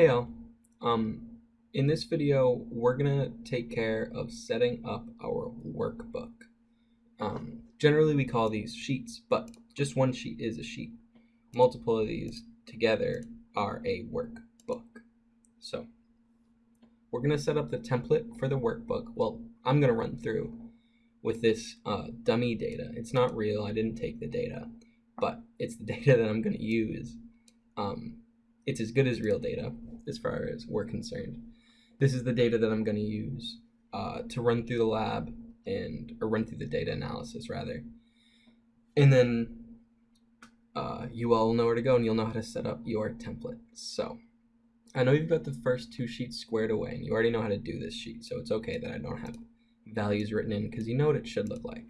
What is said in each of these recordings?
Hey all, um, in this video, we're gonna take care of setting up our workbook. Um, generally we call these sheets, but just one sheet is a sheet. Multiple of these together are a workbook. So, we're gonna set up the template for the workbook. Well, I'm gonna run through with this uh, dummy data. It's not real, I didn't take the data, but it's the data that I'm gonna use. Um, it's as good as real data as far as we're concerned. This is the data that I'm going to use uh, to run through the lab and or run through the data analysis rather. And then uh, you all know where to go and you'll know how to set up your template. So I know you've got the first two sheets squared away and you already know how to do this sheet. So it's okay that I don't have values written in because you know what it should look like.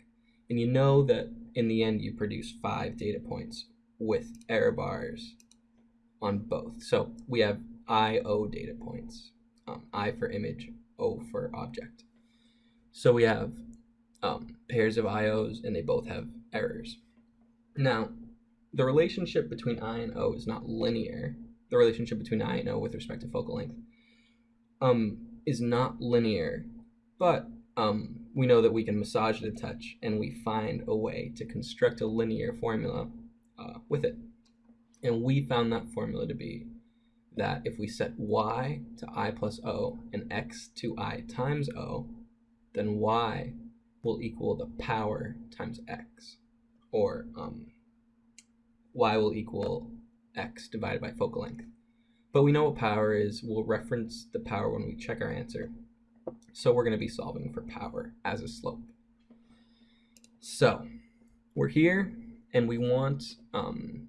And you know that in the end you produce five data points with error bars on both. So we have IO data points, um, I for image, O for object. So we have um, pairs of IOs and they both have errors. Now, the relationship between I and O is not linear. The relationship between I and O with respect to focal length um, is not linear, but um, we know that we can massage the touch and we find a way to construct a linear formula uh, with it. And we found that formula to be that if we set y to i plus o and x to i times o, then y will equal the power times x, or um, y will equal x divided by focal length. But we know what power is. We'll reference the power when we check our answer. So we're going to be solving for power as a slope. So we're here and we want um,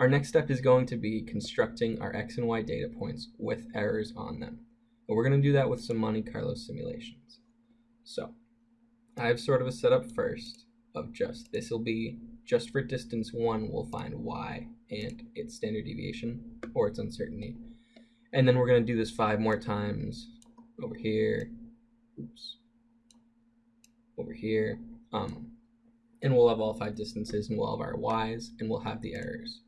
our next step is going to be constructing our x and y data points with errors on them. And we're going to do that with some Monte Carlo simulations. So I have sort of a setup first of just, this will be just for distance one, we'll find y and its standard deviation or its uncertainty. And then we're going to do this five more times over here, oops, over here, um, and we'll have all five distances and we'll have our y's and we'll have the errors.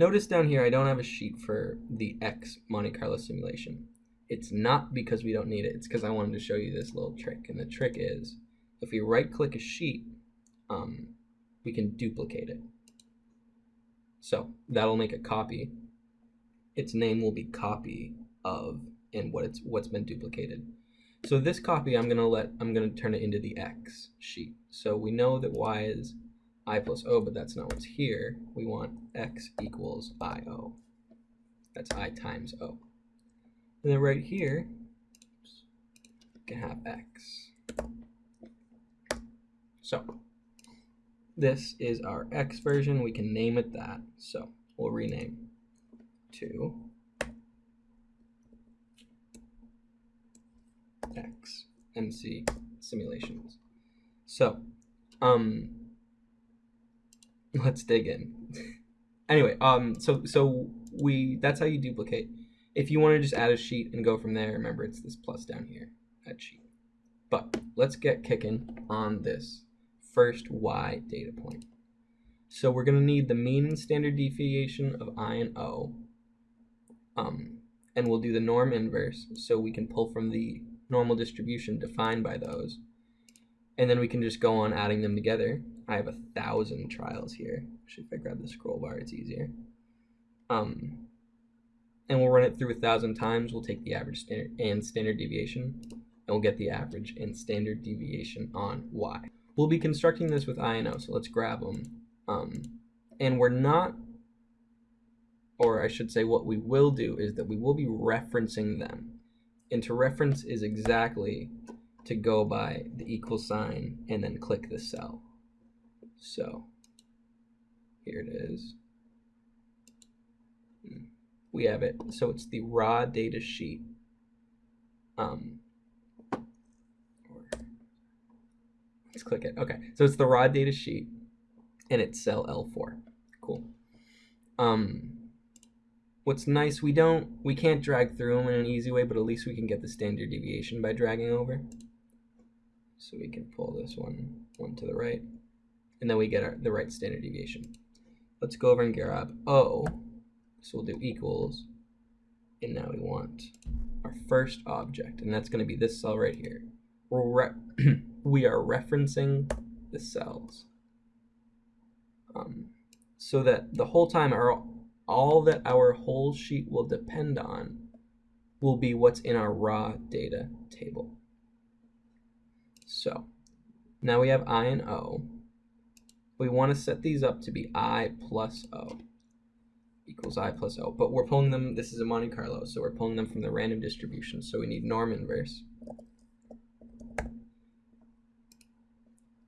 Notice down here I don't have a sheet for the X Monte Carlo simulation. It's not because we don't need it, it's because I wanted to show you this little trick. And the trick is, if we right click a sheet, um, we can duplicate it. So that'll make a copy. Its name will be copy of and what it's what's been duplicated. So this copy I'm gonna let I'm gonna turn it into the X sheet. So we know that Y is i plus o, but that's not what's here. We want x equals io. That's i times o. And then right here, we can have x. So this is our x version. We can name it that. So we'll rename to x MC simulations. So um, let's dig in. anyway, um, so so we that's how you duplicate. If you want to just add a sheet and go from there, remember it's this plus down here, add sheet. But let's get kicking on this first y data point. So we're gonna need the mean and standard deviation of i and o. Um, and we'll do the norm inverse so we can pull from the normal distribution defined by those. And then we can just go on adding them together I have a thousand trials here. Actually, if I grab the scroll bar, it's easier. Um, and we'll run it through a thousand times. We'll take the average standard and standard deviation, and we'll get the average and standard deviation on y. We'll be constructing this with I and O, so let's grab them. Um, and we're not, or I should say what we will do is that we will be referencing them. And to reference is exactly to go by the equal sign and then click the cell. So here it is. Hmm. We have it. So it's the raw data sheet. Um, let's click it. Okay, so it's the raw data sheet, and it's cell L4. Cool. Um, what's nice, we don't, we can't drag through them in an easy way, but at least we can get the standard deviation by dragging over. So we can pull this one, one to the right and then we get our, the right standard deviation. Let's go over and grab O. So we'll do equals, and now we want our first object, and that's going to be this cell right here. We're we are referencing the cells. Um, so that the whole time our all that our whole sheet will depend on will be what's in our raw data table. So now we have I and O. We want to set these up to be I plus O equals I plus O. But we're pulling them, this is a Monte Carlo, so we're pulling them from the random distribution. So we need norm inverse.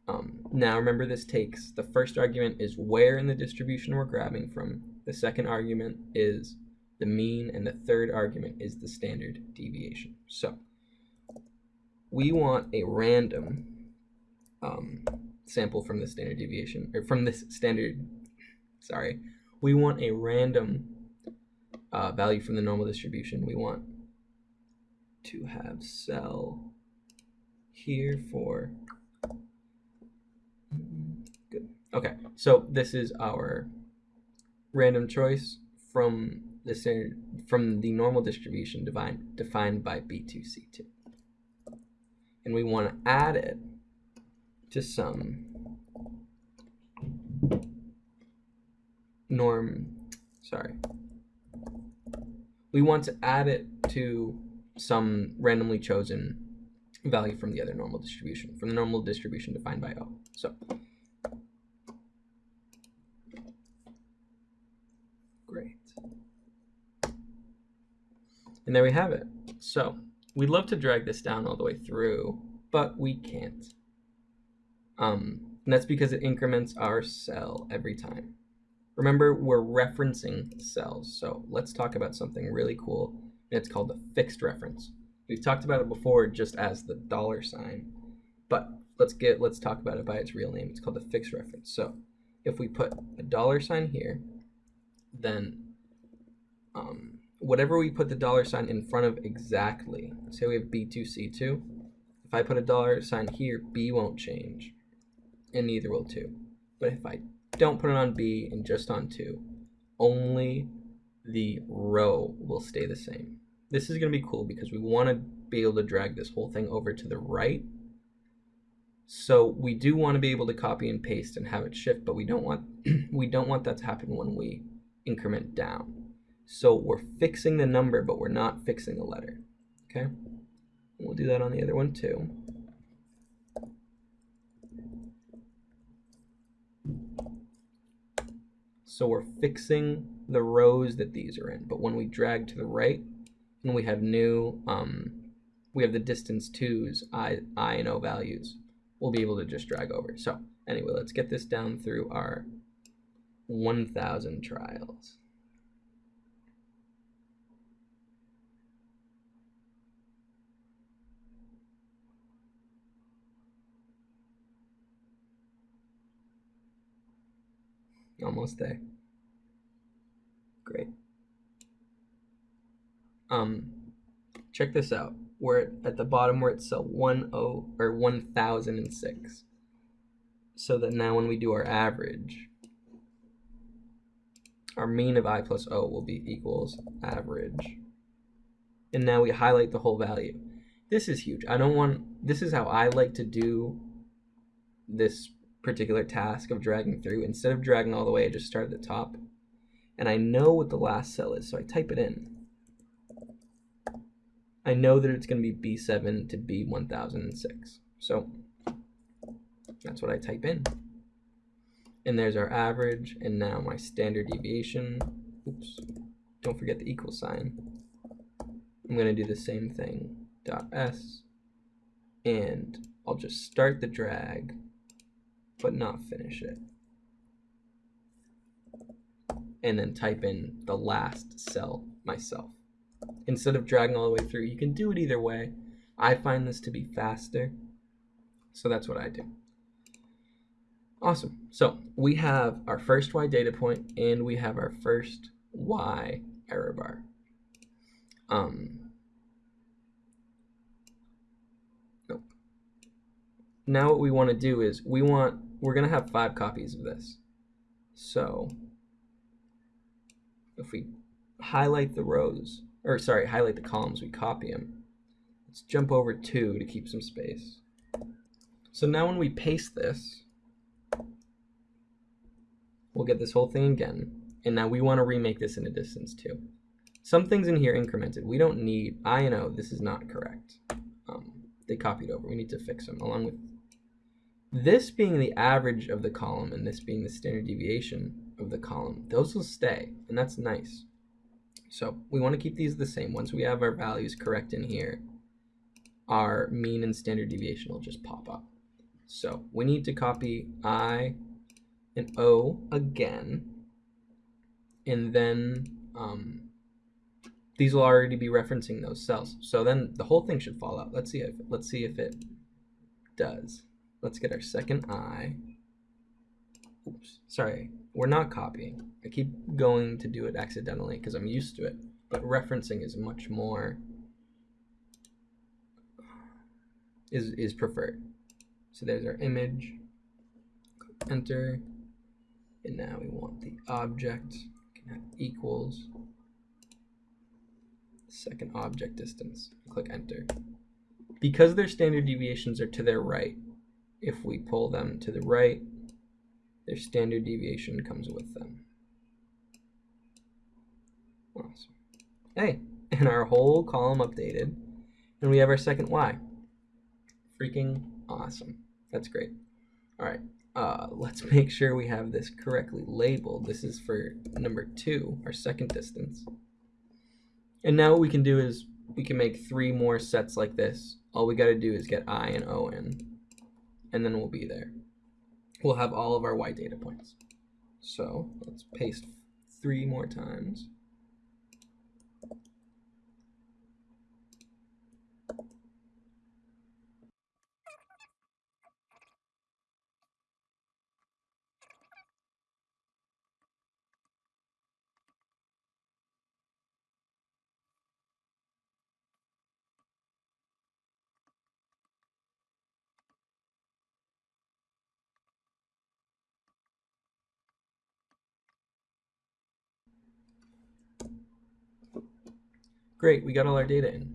Um, now remember this takes, the first argument is where in the distribution we're grabbing from. The second argument is the mean, and the third argument is the standard deviation. So we want a random um, sample from the standard deviation, or from this standard, sorry, we want a random uh, value from the normal distribution. We want to have cell here for good. Okay, so this is our random choice from the standard from the normal distribution defined defined by B2C2. And we want to add it to some norm sorry. We want to add it to some randomly chosen value from the other normal distribution, from the normal distribution defined by O. So great. And there we have it. So we'd love to drag this down all the way through, but we can't. Um, and that's because it increments our cell every time. Remember, we're referencing cells. So let's talk about something really cool. And it's called the fixed reference. We've talked about it before just as the dollar sign, but let's get let's talk about it by its real name. It's called the fixed reference. So if we put a dollar sign here, then um, whatever we put the dollar sign in front of exactly, say we have B2C2, if I put a dollar sign here, B won't change, and neither will 2. But if I don't put it on B and just on 2, only the row will stay the same. This is going to be cool because we want to be able to drag this whole thing over to the right. So we do want to be able to copy and paste and have it shift, but we don't want we don't want that to happen when we increment down. So we're fixing the number, but we're not fixing the letter. Okay? We'll do that on the other one too. So we're fixing the rows that these are in. But when we drag to the right, and we have new, um, we have the distance twos, I, I and O values, we'll be able to just drag over. So anyway, let's get this down through our 1,000 trials. Almost there. Great. Um, check this out. We're at the bottom where it's one o or one thousand and six. So that now when we do our average, our mean of i plus o will be equals average. And now we highlight the whole value. This is huge. I don't want, this is how I like to do this particular task of dragging through, instead of dragging all the way, I just start at the top. And I know what the last cell is, so I type it in. I know that it's going to be B7 to B1006. So that's what I type in. And there's our average, and now my standard deviation. Oops, don't forget the equal sign. I'm going to do the same thing, dot S, and I'll just start the drag but not finish it. And then type in the last cell myself. Instead of dragging all the way through, you can do it either way. I find this to be faster, so that's what I do. Awesome. So we have our first Y data point and we have our first Y error bar. Um, nope. Now what we want to do is we want we're going to have five copies of this. So if we highlight the rows, or sorry, highlight the columns, we copy them. Let's jump over two to keep some space. So now when we paste this, we'll get this whole thing again. And now we want to remake this in a distance too. Some things in here incremented. We don't need, I know this is not correct. Um, they copied over. We need to fix them along with this being the average of the column and this being the standard deviation of the column. Those will stay and that's nice. So we want to keep these the same. Once we have our values correct in here, our mean and standard deviation will just pop up. So we need to copy I and O again, and then um, these will already be referencing those cells. So then the whole thing should fall out. Let's see if let's see if it does. Let's get our second I. Oops, sorry, we're not copying. I keep going to do it accidentally because I'm used to it, but referencing is much more is is preferred. So there's our image. Enter. And now we want the object. can equals second object distance. Click enter. Because their standard deviations are to their right, if we pull them to the right, their standard deviation comes with them. Awesome. Hey, and our whole column updated, and we have our second Y. Freaking awesome. That's great. All right, uh, let's make sure we have this correctly labeled. This is for number two, our second distance. And now what we can do is we can make three more sets like this. All we got to do is get I and O in, and then we'll be there. We'll have all of our Y data points. So let's paste three more times. Great, we got all our data in.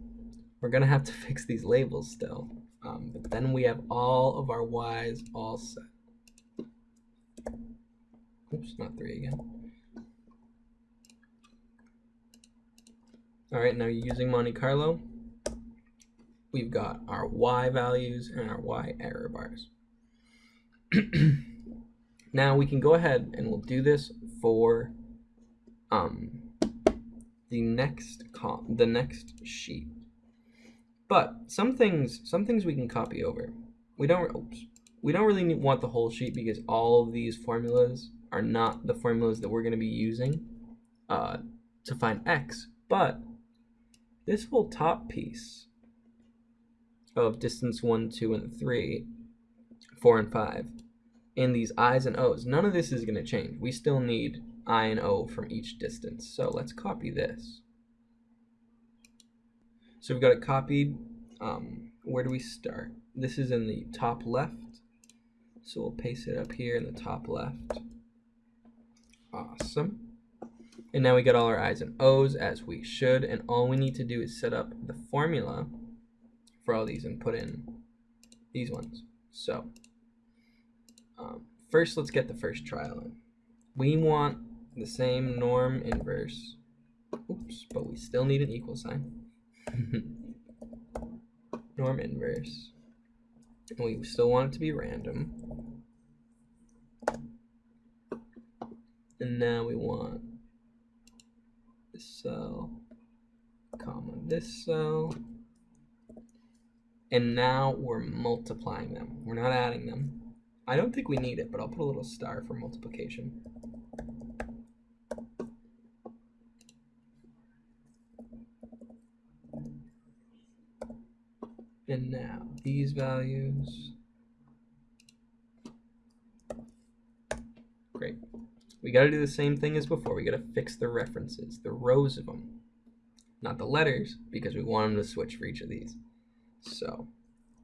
We're gonna have to fix these labels still, um, but then we have all of our y's all set. Oops, not three again. All right, now using Monte Carlo, we've got our y values and our y error bars. now we can go ahead and we'll do this for um, the next the next sheet. But some things some things we can copy over. We don't oops, we don't really need, want the whole sheet because all of these formulas are not the formulas that we're going to be using uh, to find x. But this whole top piece of distance 1, 2, and 3, 4, and 5, and these i's and o's, none of this is going to change. We still need I and O from each distance. So let's copy this. So we've got it copied. Um, where do we start? This is in the top left. So we'll paste it up here in the top left. Awesome. And now we got all our I's and O's as we should. And all we need to do is set up the formula for all these and put in these ones. So um, first, let's get the first trial in. We want the same norm inverse. Oops, but we still need an equal sign. norm inverse. And we still want it to be random. And now we want this cell, comma this cell. And now we're multiplying them. We're not adding them. I don't think we need it, but I'll put a little star for multiplication. And now these values. Great. We got to do the same thing as before. We got to fix the references, the rows of them, not the letters, because we want them to switch for each of these. So,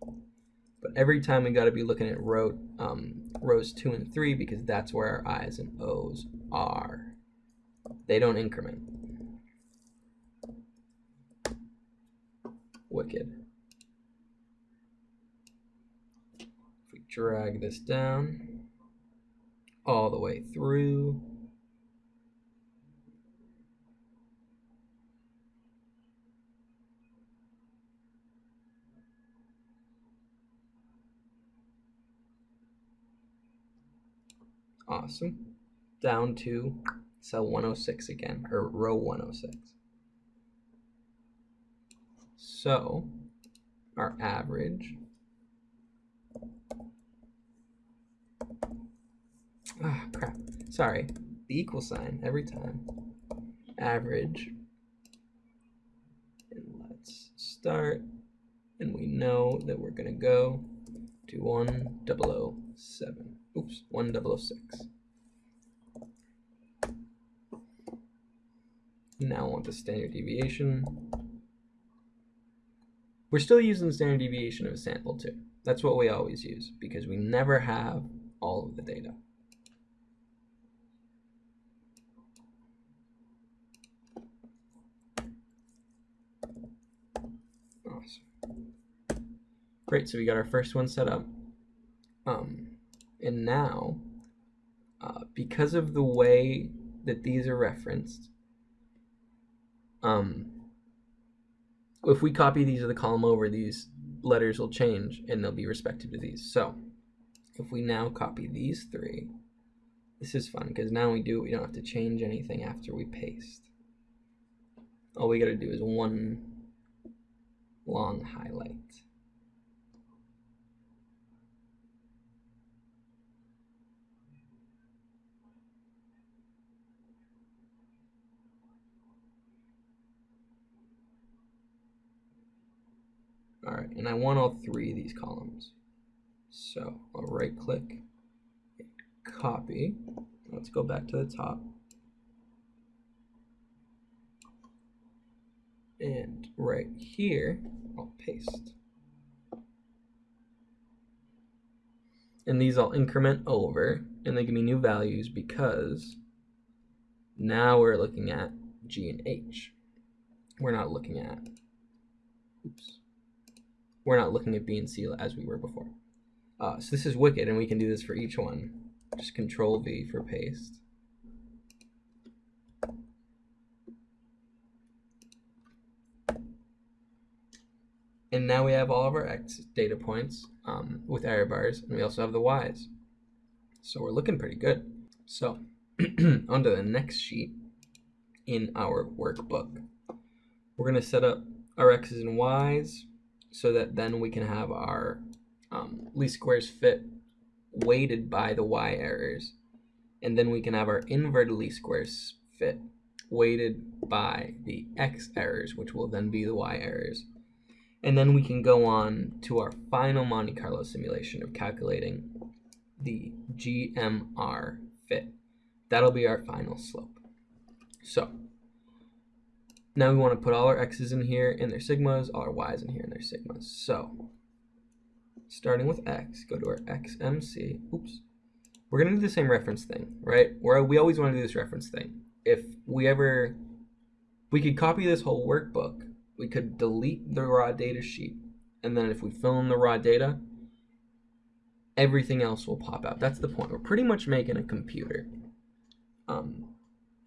but every time we got to be looking at row, um, rows two and three because that's where our I's and O's are. They don't increment. Wicked. We drag this down all the way through, Awesome. Down to cell 106 again, or row 106. So our average ah crap. Sorry. The equal sign every time. Average. And let's start. And we know that we're gonna go to 1007 oops 1006 now want the standard deviation. We're still using the standard deviation of a sample too. That's what we always use because we never have all of the data. Awesome. Great, so we got our first one set up. Um, and now, uh, because of the way that these are referenced, um, if we copy these to the column over, these letters will change and they'll be respective to these. So if we now copy these three, this is fun because now we do we don't have to change anything after we paste. All we got to do is one long highlight. All right, and I want all three of these columns. So I'll right click, copy. Let's go back to the top. And right here, I'll paste. And these I'll increment over, and they give me new values because now we're looking at G and H. We're not looking at, oops, we're not looking at B and C as we were before. Uh, so this is wicked, and we can do this for each one. Just Control V for paste. And now we have all of our X data points um, with error bars, and we also have the Y's. So we're looking pretty good. So onto the next sheet in our workbook. We're going to set up our X's and Y's so that then we can have our um, least squares fit weighted by the y errors. And then we can have our inverted least squares fit weighted by the x errors, which will then be the y errors. And then we can go on to our final Monte Carlo simulation of calculating the GMR fit. That'll be our final slope. So now we want to put all our x's in here in their sigmas, all our y's in here in their sigmas. So, starting with x, go to our xmc. Oops. We're going to do the same reference thing, right? Where we always want to do this reference thing. If we ever, we could copy this whole workbook. We could delete the raw data sheet. And then if we fill in the raw data, everything else will pop out. That's the point. We're pretty much making a computer um,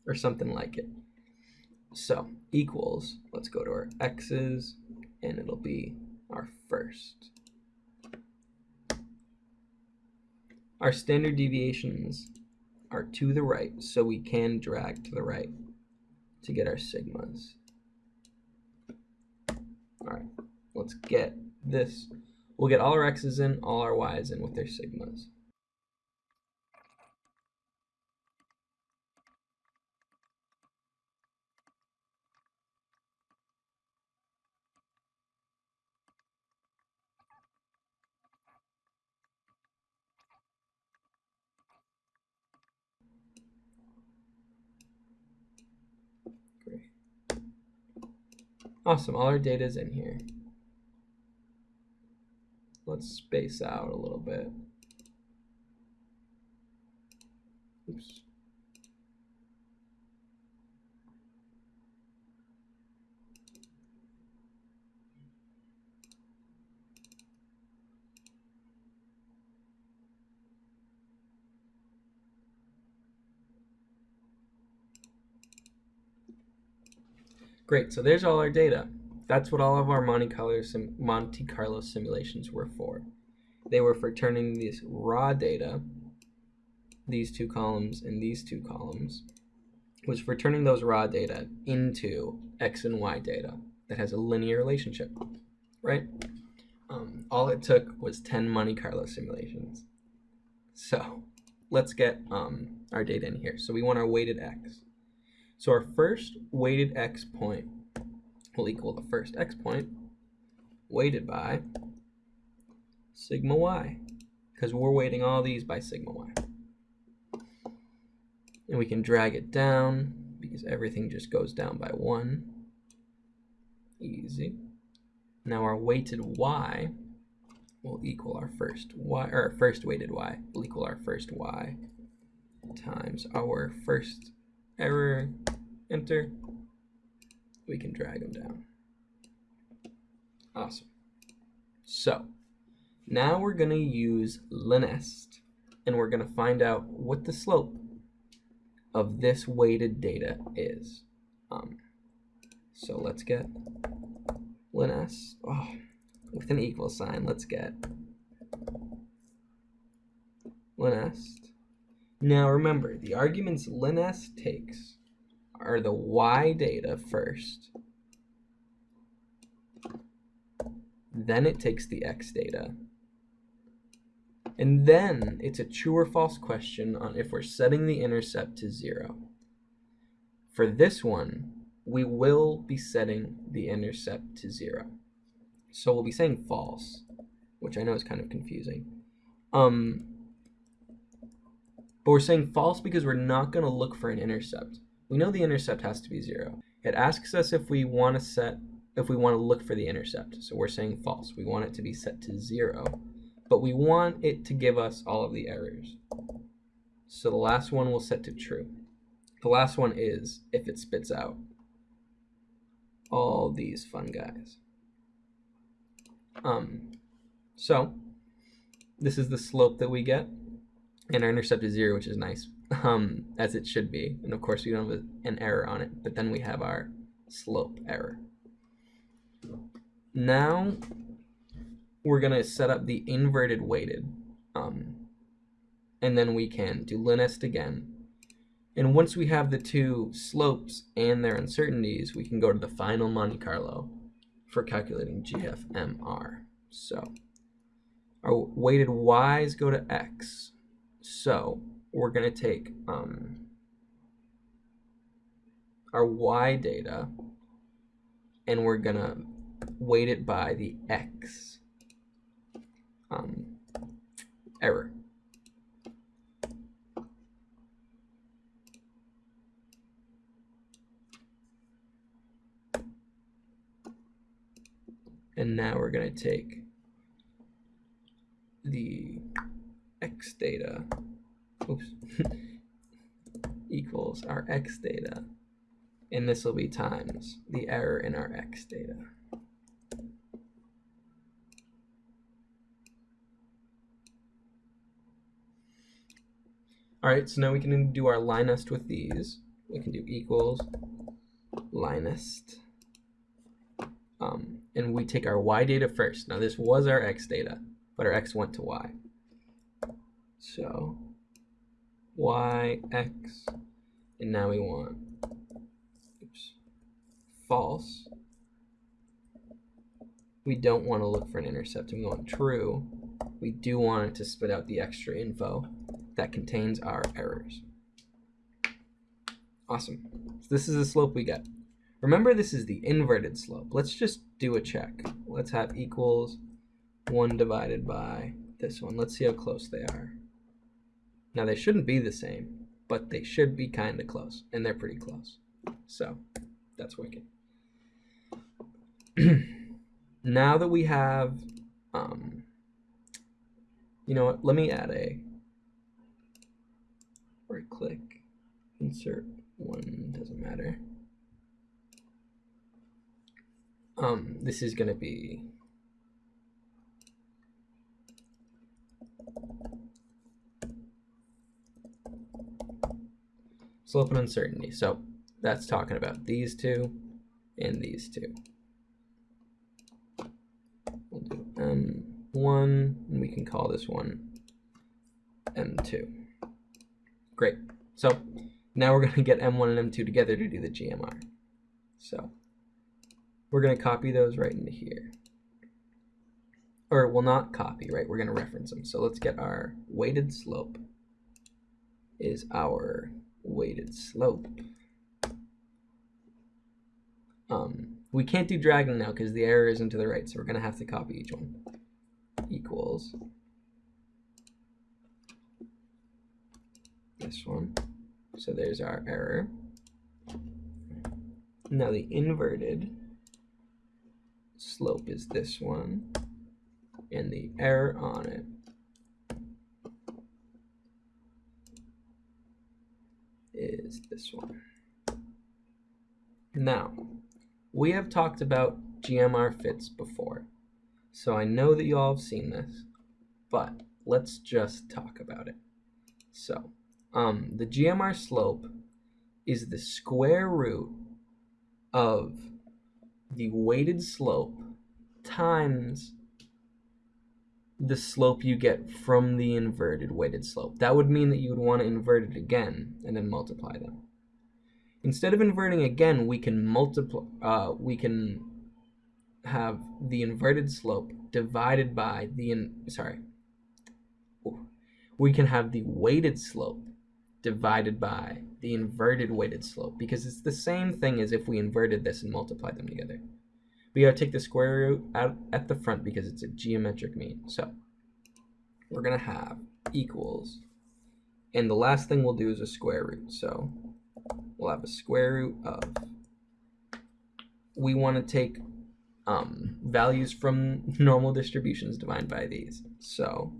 or something like it. So equals, let's go to our x's, and it'll be our first. Our standard deviations are to the right, so we can drag to the right to get our sigmas. All right, let's get this. We'll get all our x's in, all our y's in with their sigmas. Oh, awesome, all our data is in here. Let's space out a little bit. Oops. Great, so there's all our data. That's what all of our Monte Carlo, Monte Carlo simulations were for. They were for turning this raw data, these two columns and these two columns, was for turning those raw data into X and Y data that has a linear relationship, right? Um, all it took was 10 Monte Carlo simulations. So let's get um, our data in here. So we want our weighted X. So our first weighted X point will equal the first X point weighted by sigma Y because we're weighting all these by sigma Y. And we can drag it down because everything just goes down by one. Easy. Now our weighted y will equal our first y, or our first weighted y will equal our first y times our first error, enter. We can drag them down. Awesome. So now we're going to use linest and we're going to find out what the slope of this weighted data is. Um, so let's get linest. Oh, with an equal sign, let's get linest. Now remember, the arguments linest takes are the y data first. Then it takes the x data. And then it's a true or false question on if we're setting the intercept to zero. For this one, we will be setting the intercept to zero. So we'll be saying false, which I know is kind of confusing. Um, but we're saying false because we're not going to look for an intercept. We know the intercept has to be zero. It asks us if we want to set, if we want to look for the intercept. So we're saying false. We want it to be set to zero but we want it to give us all of the errors. So the last one we'll set to true. The last one is if it spits out all these fun guys. Um, so this is the slope that we get, and our intercept is zero, which is nice, um, as it should be. And of course, we don't have an error on it, but then we have our slope error. Now we're going to set up the inverted weighted. Um, and then we can do linest again. And once we have the two slopes and their uncertainties, we can go to the final Monte Carlo for calculating GFMR. So our weighted y's go to x. So we're going to take um, our y data and we're going to weight it by the x um, error. And now we're going to take the x data, oops, equals our x data, and this will be times the error in our x data. All right, so now we can do our linest with these. We can do equals linest. Um, and we take our y data first. Now this was our x data, but our x went to y. So y, x, and now we want oops, false. We don't want to look for an intercept. We want true. We do want it to spit out the extra info that contains our errors. Awesome. So this is the slope we get. Remember, this is the inverted slope. Let's just do a check. Let's have equals 1 divided by this one. Let's see how close they are. Now, they shouldn't be the same, but they should be kind of close, and they're pretty close. So, that's wicked. now that we have, um, you know what, let me add a right click, insert one, doesn't matter. Um, this is going to be slope and uncertainty. So that's talking about these two and these two. We'll do M1, and we can call this one M2. Great. So now we're going to get M1 and M2 together to do the GMR. So we're going to copy those right into here. Or we'll not copy, right? We're going to reference them. So let's get our weighted slope is our weighted slope. Um, we can't do dragging now because the error isn't to the right, so we're going to have to copy each one. Equals this one. So there's our error. Now the inverted slope is this one, and the error on it is this one. Now, we have talked about GMR fits before, so I know that you all have seen this, but let's just talk about it. So, um, the GMR slope is the square root of the weighted slope times the slope you get from the inverted weighted slope. That would mean that you would want to invert it again and then multiply them. Instead of inverting again, we can multiply, uh, we can have the inverted slope divided by the, in, sorry, we can have the weighted slope divided by the inverted weighted slope because it's the same thing as if we inverted this and multiplied them together. We gotta take the square root out at the front because it's a geometric mean. So we're gonna have equals, and the last thing we'll do is a square root. So we'll have a square root of, we wanna take um, values from normal distributions divided by these. So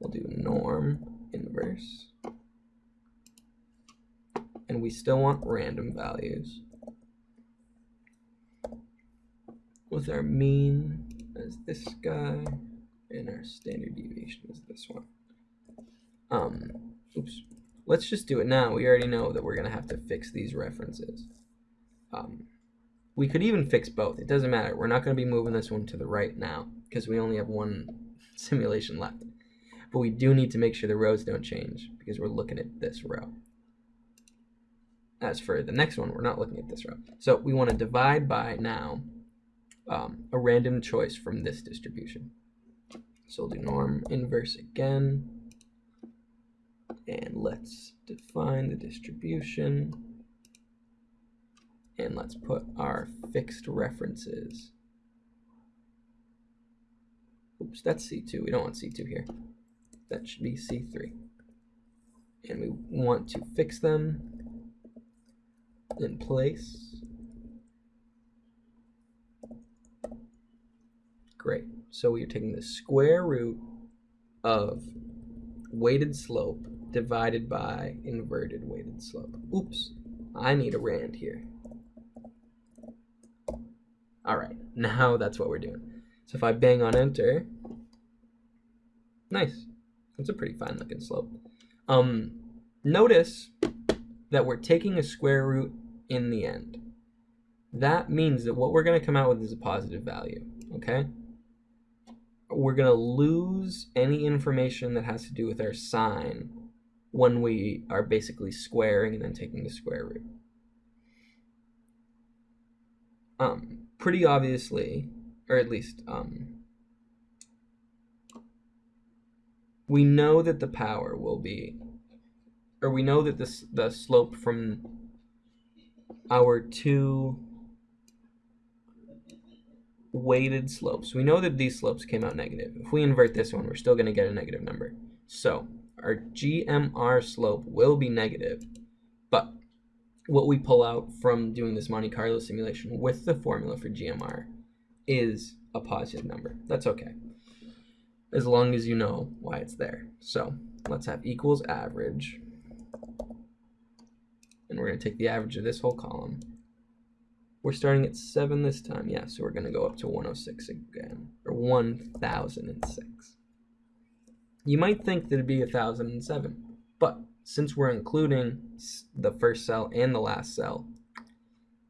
we'll do norm inverse and we still want random values with our mean as this guy and our standard deviation is this one. Um, oops. Let's just do it now. We already know that we're going to have to fix these references. Um, we could even fix both. It doesn't matter. We're not going to be moving this one to the right now because we only have one simulation left. But we do need to make sure the rows don't change because we're looking at this row. As for the next one, we're not looking at this row. So we want to divide by now um, a random choice from this distribution. So we'll do norm inverse again. And let's define the distribution. And let's put our fixed references. Oops, that's C2. We don't want C2 here. That should be C3. And we want to fix them in place. Great. So we are taking the square root of weighted slope divided by inverted weighted slope. Oops, I need a rand here. All right, now that's what we're doing. So if I bang on enter, nice. That's a pretty fine looking slope. Um, notice that we're taking a square root in the end. That means that what we're going to come out with is a positive value, okay? We're going to lose any information that has to do with our sign when we are basically squaring and then taking the square root. Um, pretty obviously, or at least, um, we know that the power will be, or we know that this the slope from our two weighted slopes. We know that these slopes came out negative. If we invert this one, we're still going to get a negative number. So our GMR slope will be negative, but what we pull out from doing this Monte Carlo simulation with the formula for GMR is a positive number. That's okay, as long as you know why it's there. So let's have equals average and we're going to take the average of this whole column. We're starting at 7 this time, yeah, so we're going to go up to 106 again, or 1006. You might think that it'd be 1007, but since we're including the first cell and the last cell,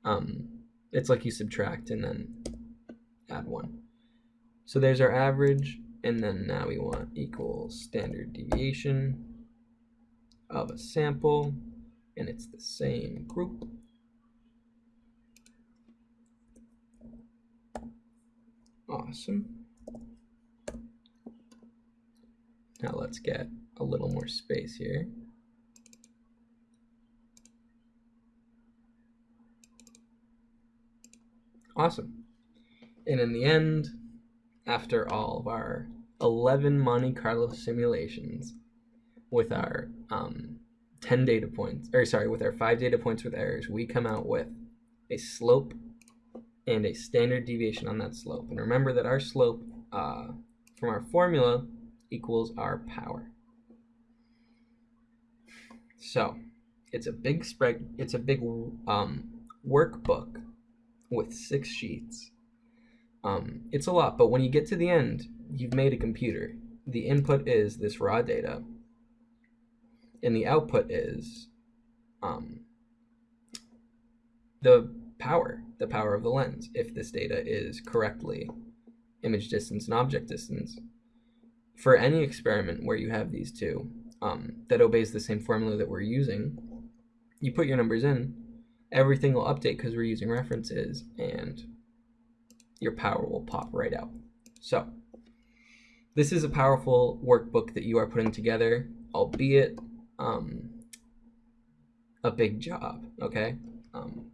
um, It's like you subtract and then add 1. So there's our average, and then now we want equal standard deviation of a sample, and it's the same group. Awesome. Now let's get a little more space here. Awesome. And in the end, after all of our 11 Monte Carlo simulations with our um, 10 data points, or sorry, with our 5 data points with errors, we come out with a slope and a standard deviation on that slope. And remember that our slope uh, from our formula equals our power. So it's a big spread, it's a big um, workbook with six sheets. Um, it's a lot, but when you get to the end, you've made a computer. The input is this raw data, and the output is um, the power, the power of the lens, if this data is correctly image distance and object distance. For any experiment where you have these two um, that obeys the same formula that we're using, you put your numbers in, everything will update because we're using references and your power will pop right out. So this is a powerful workbook that you are putting together, albeit um, a big job, okay? Um,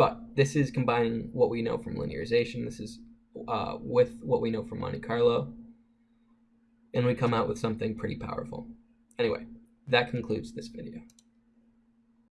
but this is combining what we know from linearization. This is uh, with what we know from Monte Carlo. And we come out with something pretty powerful. Anyway, that concludes this video.